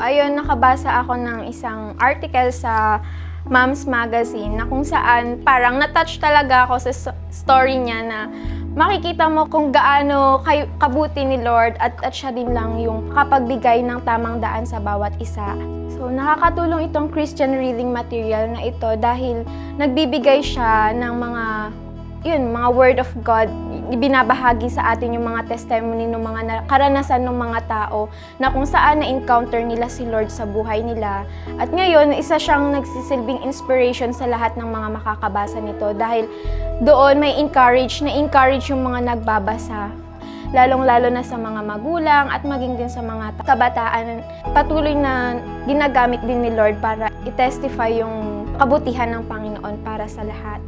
ayun, nakabasa ako ng isang article sa Mom's Magazine na kung saan parang natouch talaga ako sa story niya na makikita mo kung gaano kay, kabuti ni Lord at, at siya din lang yung kapagbigay ng tamang daan sa bawat isa. So, nakakatulong itong Christian reading material na ito dahil nagbibigay siya ng mga yun, mga word of God, ibinabahagi sa atin yung mga testimony ng mga na- karanasan ng mga tao na kung saan na-encounter nila si Lord sa buhay nila. At ngayon, isa siyang nagsisilbing inspiration sa lahat ng mga makakabasa nito dahil doon may encourage, na-encourage yung mga nagbabasa lalong-lalo na sa mga magulang at maging din sa mga kabataan patuloy na ginagamit din ni Lord para i-testify yung kabutihan ng Panginoon para sa lahat.